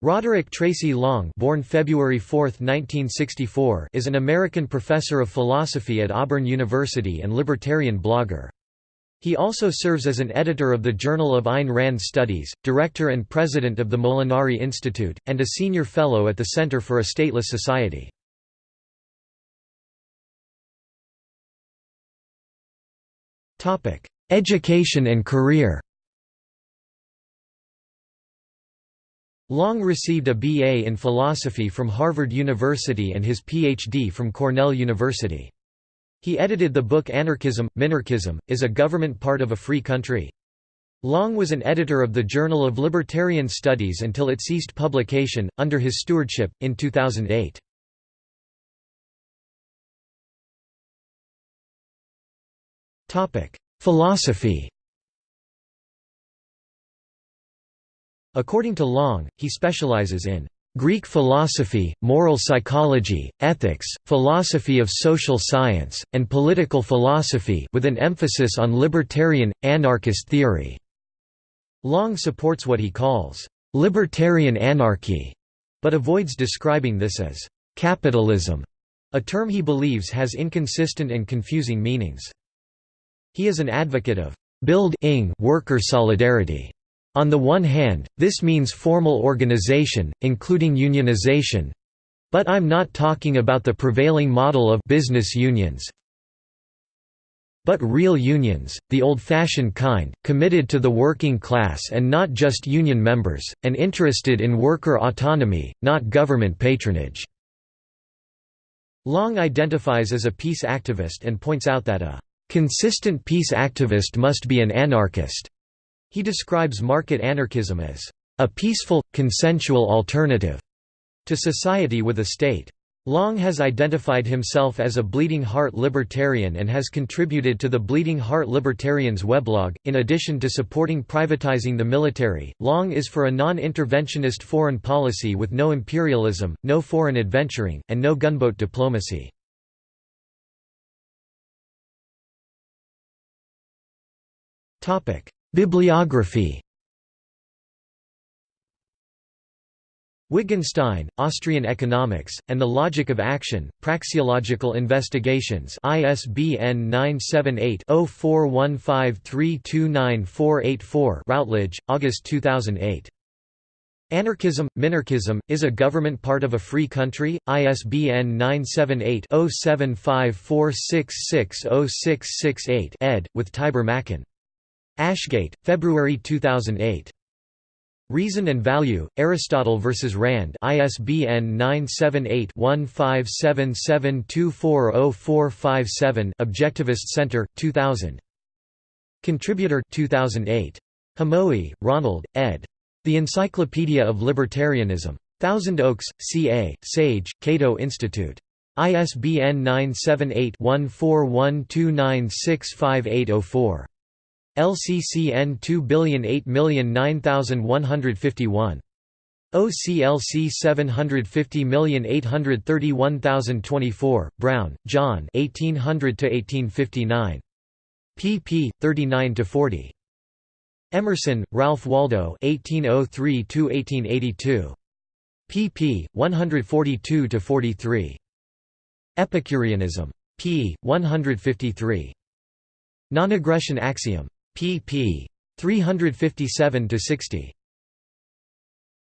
Roderick Tracy Long born February 4, 1964, is an American professor of philosophy at Auburn University and libertarian blogger. He also serves as an editor of the Journal of Ayn Rand Studies, director and president of the Molinari Institute, and a senior fellow at the Center for a Stateless Society. Education and career Long received a BA in philosophy from Harvard University and his PhD from Cornell University. He edited the book Anarchism, Minarchism, Is a Government Part of a Free Country? Long was an editor of the Journal of Libertarian Studies until it ceased publication, under his stewardship, in 2008. Philosophy According to Long, he specializes in Greek philosophy, moral psychology, ethics, philosophy of social science, and political philosophy with an emphasis on libertarian, anarchist theory." Long supports what he calls, "...libertarian anarchy", but avoids describing this as, "...capitalism", a term he believes has inconsistent and confusing meanings. He is an advocate of build-ing worker solidarity on the one hand, this means formal organization, including unionization but I'm not talking about the prevailing model of business unions but real unions, the old-fashioned kind, committed to the working class and not just union members, and interested in worker autonomy, not government patronage." Long identifies as a peace activist and points out that a "...consistent peace activist must be an anarchist." He describes market anarchism as a peaceful, consensual alternative to society with a state. Long has identified himself as a Bleeding Heart libertarian and has contributed to the Bleeding Heart Libertarians weblog. In addition to supporting privatizing the military, Long is for a non interventionist foreign policy with no imperialism, no foreign adventuring, and no gunboat diplomacy. Bibliography Wittgenstein, Austrian Economics, and the Logic of Action, Praxeological Investigations ISBN 978-0415329484 Routledge, August 2008. Anarchism, Minarchism, is a government part of a free country? ISBN 978-0754660668 ed., with Tibor Machan. Ashgate, February 2008. Reason and Value, Aristotle vs. Rand ISBN 978-1577240457 Objectivist Center, 2000. Contributor 2008. Hamowy, Ronald, ed. The Encyclopedia of Libertarianism. Thousand Oaks, CA, Sage, Cato Institute. ISBN 978 1412965804. LCCN 2008009151. OCLC 750831024, Brown, John 1800–1859. pp. 39–40. Emerson, Ralph Waldo 1803–1882. pp. 142–43. Epicureanism. p. 153. Non-aggression axiom pp. 357–60.